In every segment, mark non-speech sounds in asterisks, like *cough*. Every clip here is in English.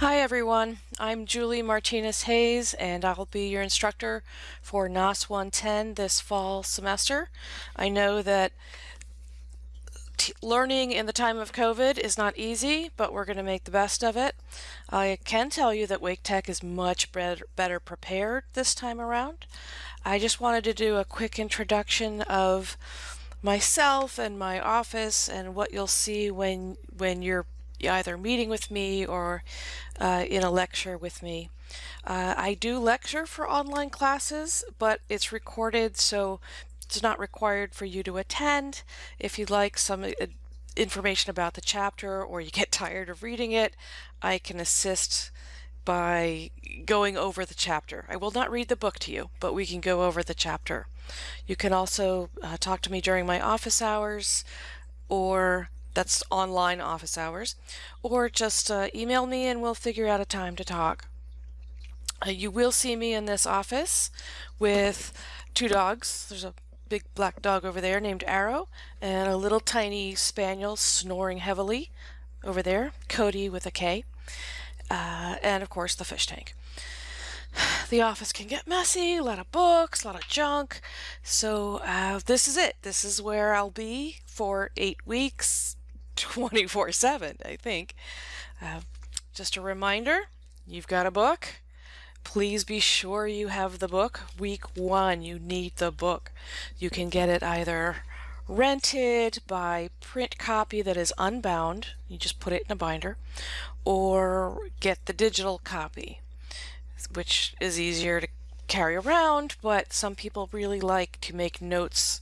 Hi everyone, I'm Julie Martinez Hayes and I'll be your instructor for NAS 110 this fall semester. I know that learning in the time of COVID is not easy, but we're going to make the best of it. I can tell you that Wake Tech is much better, better prepared this time around. I just wanted to do a quick introduction of myself and my office and what you'll see when when you're either meeting with me or uh, in a lecture with me. Uh, I do lecture for online classes, but it's recorded, so it's not required for you to attend. If you'd like some uh, information about the chapter or you get *laughs* tired of reading it, I can assist by going over the chapter. I will not read the book to you, but we can go over the chapter. You can also uh, talk to me during my office hours or that's online office hours, or just uh, email me and we'll figure out a time to talk. Uh, you will see me in this office with two dogs. There's a big black dog over there named Arrow, and a little tiny spaniel snoring heavily over there, Cody with a K, uh, and of course the fish tank. *sighs* The office can get messy, a lot of books, a lot of junk. So uh, this is it. This is where I'll be for eight weeks, 24 7, I think. Uh, just a reminder you've got a book. Please be sure you have the book. Week one, you need the book. You can get it either rented by print copy that is unbound, you just put it in a binder, or get the digital copy, which is easier to carry around, but some people really like to make notes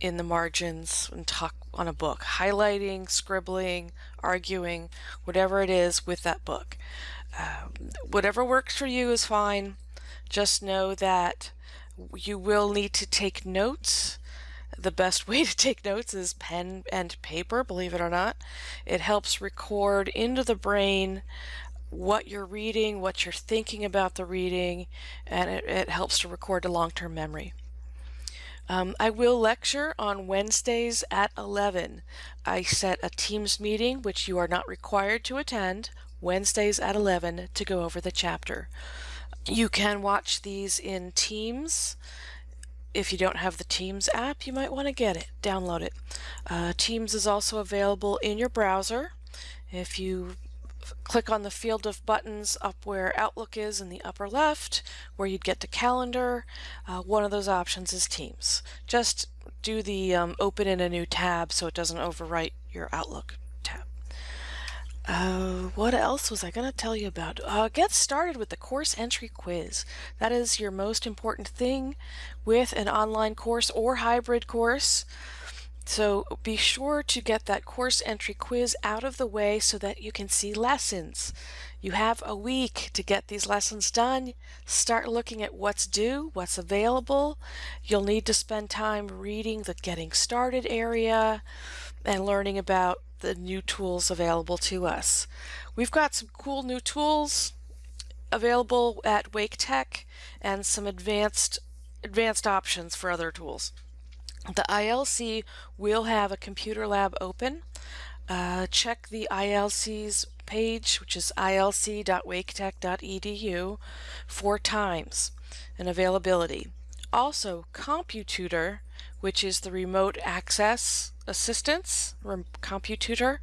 in the margins and talk on a book, highlighting, scribbling, arguing, whatever it is with that book. Uh, whatever works for you is fine. Just know that you will need to take notes. The best *laughs* way to take notes is pen and paper, believe it or not. It helps record into the brain what you're reading, what you're thinking about the reading, and it, it helps to record to long-term memory. Um, I will lecture on Wednesdays at 11. I set a Teams meeting, which you are not required to attend, Wednesdays at 11 to go over the chapter. You can watch these in Teams. If you don't have the Teams app, you might want to get it, download it. Uh, Teams is also available in your browser. If you click on the field of buttons up where Outlook is in the upper left, where you'd get to calendar. Uh, one of those options is Teams. Just do the um, open in a new tab so it doesn't overwrite your Outlook tab. Uh, what else was I going to tell you about? Uh, get started with the course entry quiz. That is your most important thing with an online course or hybrid course. So be sure to get that course entry quiz out of the way so that you can see lessons. You have a week to get these lessons done. Start looking at what's due, what's available. You'll need to spend time reading the getting started area and learning about the new tools available to us. We've got some cool new tools available at Wake Tech and some advanced advanced options for other tools. The ILC will have a computer lab open. Uh, check the ILC's page, which is ilc.waketech.edu, four times and availability. Also, CompuTutor, which is the remote access assistance, CompuTutor,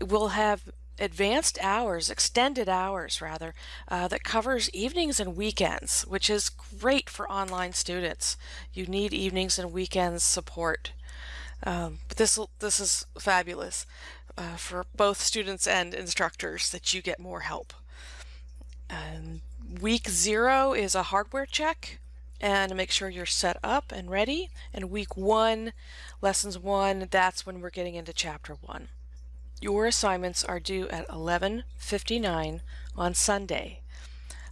will have advanced hours, extended hours rather, uh, that covers evenings and weekends, which is great for online students. You need evenings and weekends support. Um, but this this is fabulous uh, for both students and instructors that you get more help. And week zero is a hardware check and make sure you're set up and ready. And week one, lessons one, that's when we're getting into chapter one. Your assignments are due at 11:59 on Sunday.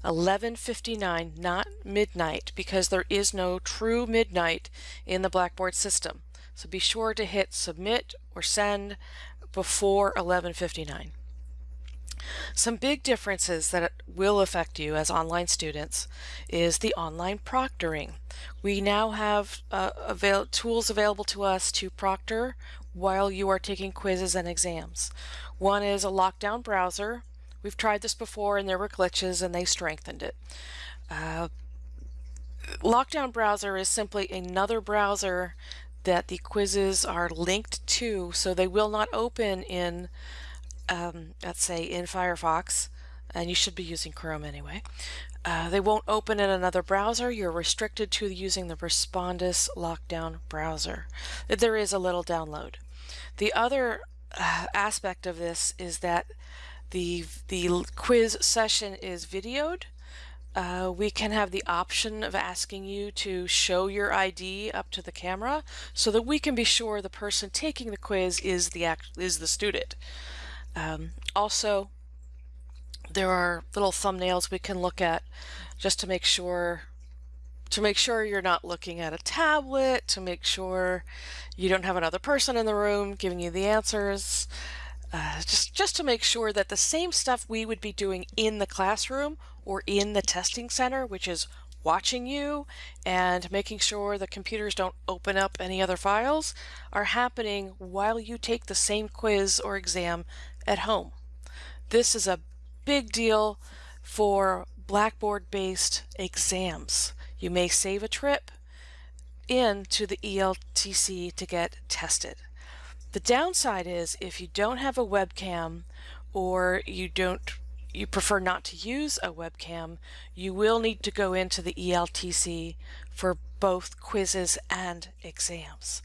11:59, not midnight, because there is no true midnight in the Blackboard system. So be sure to hit submit or send before 11:59. Some big differences that will affect you as online students is the online proctoring. We now have uh, avail tools available to us to proctor while you are taking quizzes and exams. One is a lockdown browser, We've tried this before and there were glitches and they strengthened it. Uh, Lockdown Browser is simply another browser that the quizzes are linked to, so they will not open in, um, let's say, in Firefox, and you should be using Chrome anyway. Uh, they won't open in another browser. You're restricted to using the Respondus Lockdown browser. There is a little download. The other uh, aspect of this is that the the quiz session is videoed uh, we can have the option of asking you to show your ID up to the camera so that we can be sure the person taking the quiz is the act is the student. Um, also, there are little thumbnails we can look at just to make sure to make sure you're not looking at a tablet, to make sure you don't have another person in the room giving you the answers. Uh, just just to make sure that the same stuff we would be doing in the classroom or in the testing center, which is watching you and making sure the computers don't open up any other files, are happening while you take the same quiz or exam at home. This is a big deal for Blackboard-based exams. You may save a trip into the ELTC to get tested. The downside is if you don't have a webcam or you don't you prefer not to use a webcam, you will need to go into the ELTC for both quizzes and exams.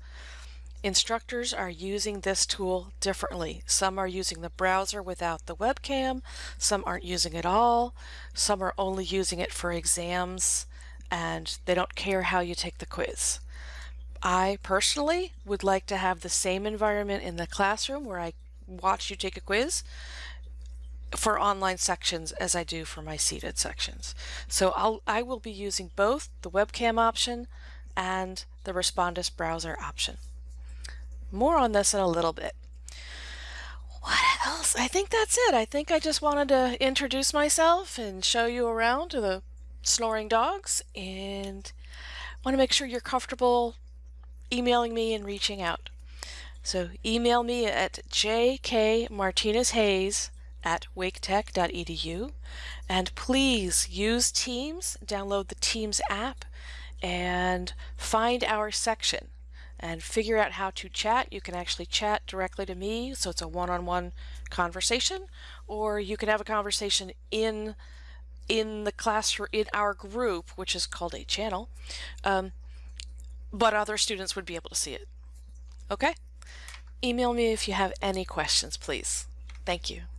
Instructors are using this tool differently. Some are using the browser without the webcam, some aren't using it at all, some are only using it for exams, and they don't care how you take the quiz. I personally would like to have the same environment in the classroom where I watch you take a quiz for online sections as I do for my seated sections. So I'll, I will be using both the webcam option and the Respondus browser option. More on this in a little bit. What else? I think that's it. I think I just wanted to introduce myself and show you around to the snoring dogs and want to make sure you're comfortable emailing me and reaching out. So email me at jkmartinezhayes at waketech.edu and please use Teams, download the Teams app and find our section and figure out how to chat. You can actually chat directly to me, so it's a one-on-one -on -one conversation, or you can have a conversation in in the classroom in our group, which is called a channel. Um, but other students would be able to see it. Okay? Email me if you have any questions, please. Thank you.